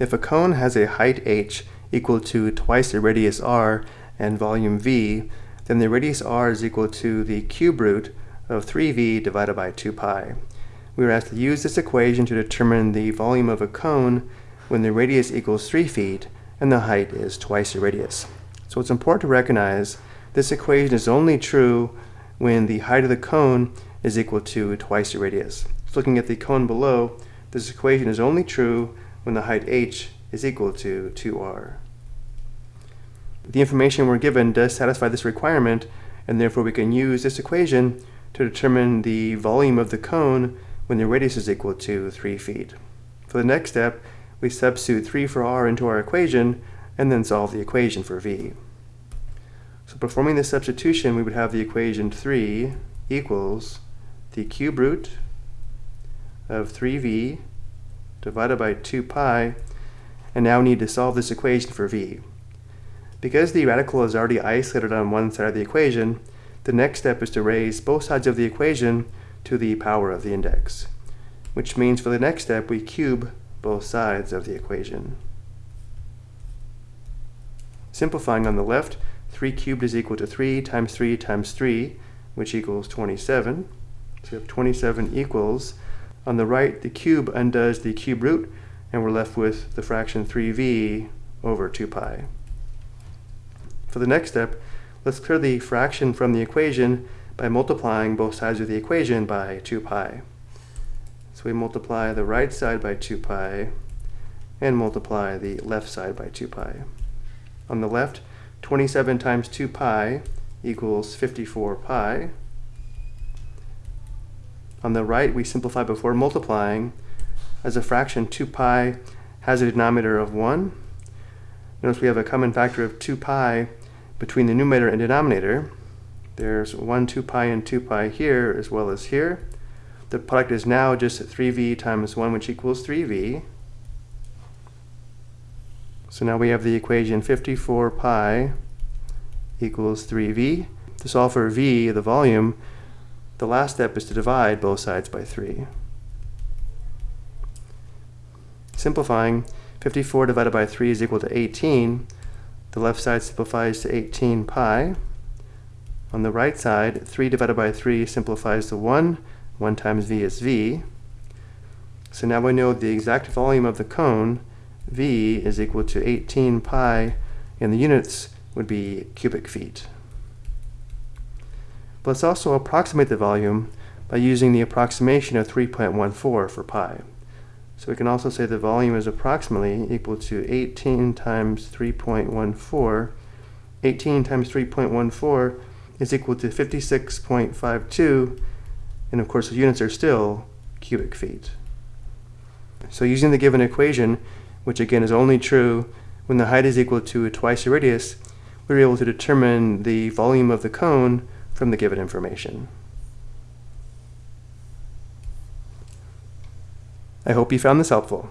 If a cone has a height h equal to twice the radius r and volume v, then the radius r is equal to the cube root of 3v divided by 2 pi. We are asked to use this equation to determine the volume of a cone when the radius equals 3 feet and the height is twice the radius. So it's important to recognize this equation is only true when the height of the cone is equal to twice the radius. So looking at the cone below, this equation is only true when the height h is equal to 2r. The information we're given does satisfy this requirement, and therefore we can use this equation to determine the volume of the cone when the radius is equal to 3 feet. For the next step, we substitute 3 for r into our equation, and then solve the equation for v. So performing this substitution, we would have the equation 3 equals the cube root of 3v divided by 2 pi, and now we need to solve this equation for v. Because the radical is already isolated on one side of the equation, the next step is to raise both sides of the equation to the power of the index, which means for the next step we cube both sides of the equation. Simplifying on the left, 3 cubed is equal to 3 times 3 times 3, which equals 27. So we have 27 equals. On the right, the cube undoes the cube root, and we're left with the fraction 3v over 2 pi. For the next step, let's clear the fraction from the equation by multiplying both sides of the equation by 2 pi. So we multiply the right side by 2 pi and multiply the left side by 2 pi. On the left, 27 times 2 pi equals 54 pi. On the right, we simplify before multiplying. As a fraction, 2 pi has a denominator of 1. Notice we have a common factor of 2 pi between the numerator and denominator. There's 1 2 pi and 2 pi here as well as here. The product is now just 3v times 1, which equals 3v. So now we have the equation 54 pi equals 3v. To solve for v, the volume, the last step is to divide both sides by 3. Simplifying, 54 divided by 3 is equal to 18. The left side simplifies to 18 pi. On the right side, 3 divided by 3 simplifies to 1. 1 times v is v. So now we know the exact volume of the cone, v is equal to 18 pi, and the units would be cubic feet. But let's also approximate the volume by using the approximation of 3.14 for pi. So we can also say the volume is approximately equal to 18 times 3.14. 18 times 3.14 is equal to 56.52, and of course the units are still cubic feet. So using the given equation, which again is only true when the height is equal to twice the radius, we're able to determine the volume of the cone from the given information. I hope you found this helpful.